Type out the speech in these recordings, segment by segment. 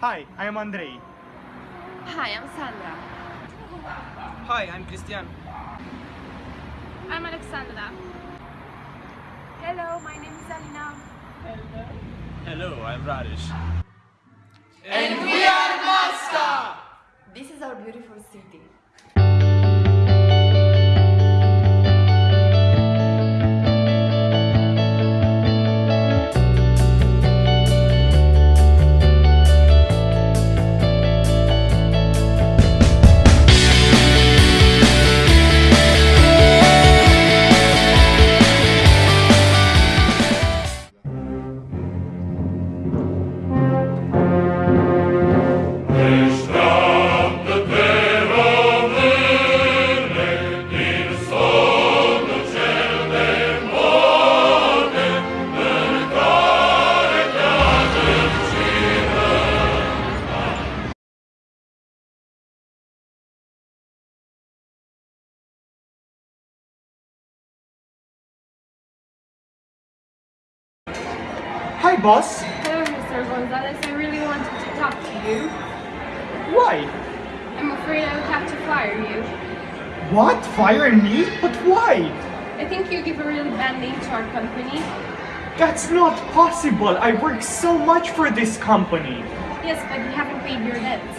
Hi, I am Andrei. Hi, I'm Sandra. Hi, I'm Christian. I'm Alexandra. Hello, my name is Alina. Hello, Hello, I'm Radish. This Hi, boss. Hello, Mr. Gonzalez. I really wanted to talk to you. Why? I'm afraid I would have to fire you. What? Fire me? But why? I think you give a really bad name to our company. That's not possible. I work so much for this company. Yes, but you haven't paid your debts.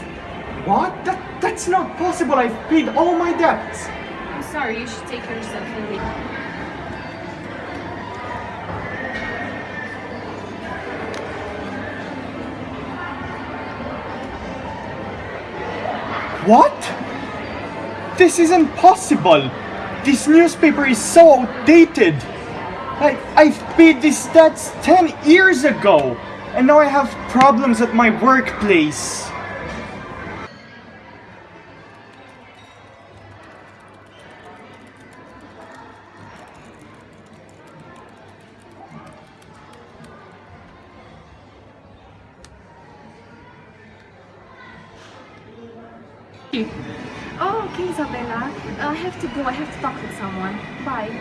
What? That, that's not possible. I've paid all my debts. I'm sorry, you should take care of yourself and leave. What? This isn't possible. This newspaper is so outdated. I, I've paid these debts 10 years ago. And now I have problems at my workplace. Oh, okay, Isabella. I have to go. I have to talk with someone. Bye.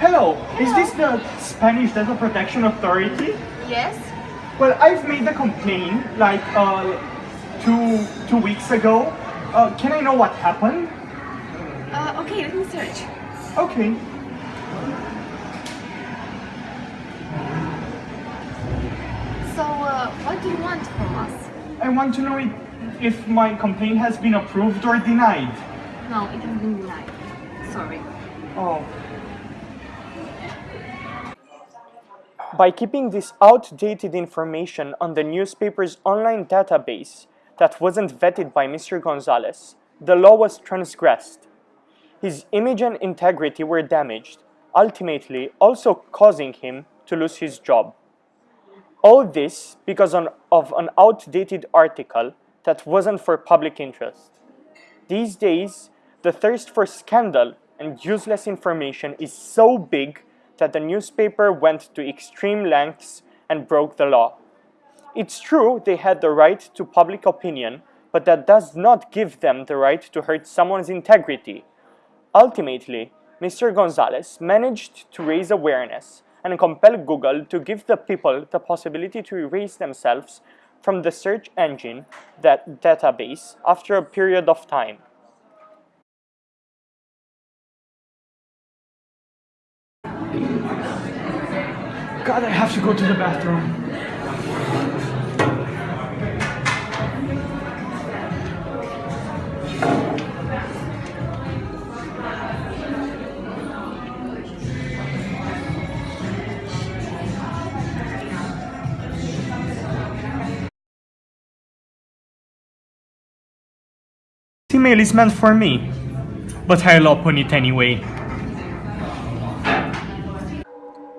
Hello, Hello. is this the Spanish Data Protection Authority? Yes? Well, I've made a complaint like uh, two two weeks ago. Uh, can I know what happened? Uh, okay, let me search. Okay. So, uh, what do you want from us? I want to know if, if my complaint has been approved or denied. No, it has been denied. Sorry. Oh. By keeping this outdated information on the newspaper's online database that wasn't vetted by Mr. Gonzalez, the law was transgressed. His image and integrity were damaged, ultimately also causing him to lose his job. All this because of an outdated article that wasn't for public interest. These days, the thirst for scandal and useless information is so big that the newspaper went to extreme lengths and broke the law. It's true they had the right to public opinion, but that does not give them the right to hurt someone's integrity. Ultimately, Mr. Gonzalez managed to raise awareness and compel Google to give the people the possibility to erase themselves from the search engine that database after a period of time. God, I have to go to the bathroom. This email is meant for me, but I'll open it anyway.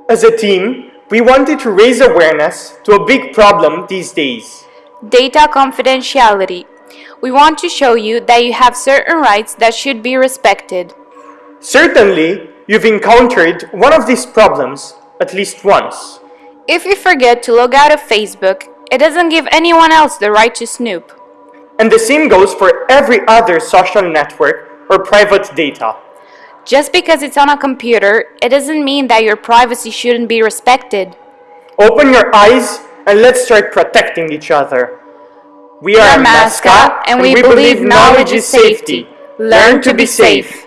As a team, we wanted to raise awareness to a big problem these days. Data confidentiality. We want to show you that you have certain rights that should be respected. Certainly, you've encountered one of these problems at least once. If you forget to log out of Facebook, it doesn't give anyone else the right to snoop. And the same goes for every other social network or private data. Just because it's on a computer, it doesn't mean that your privacy shouldn't be respected. Open your eyes and let's start protecting each other. We Our mascot, and we believe knowledge is safety. Learn to be safe.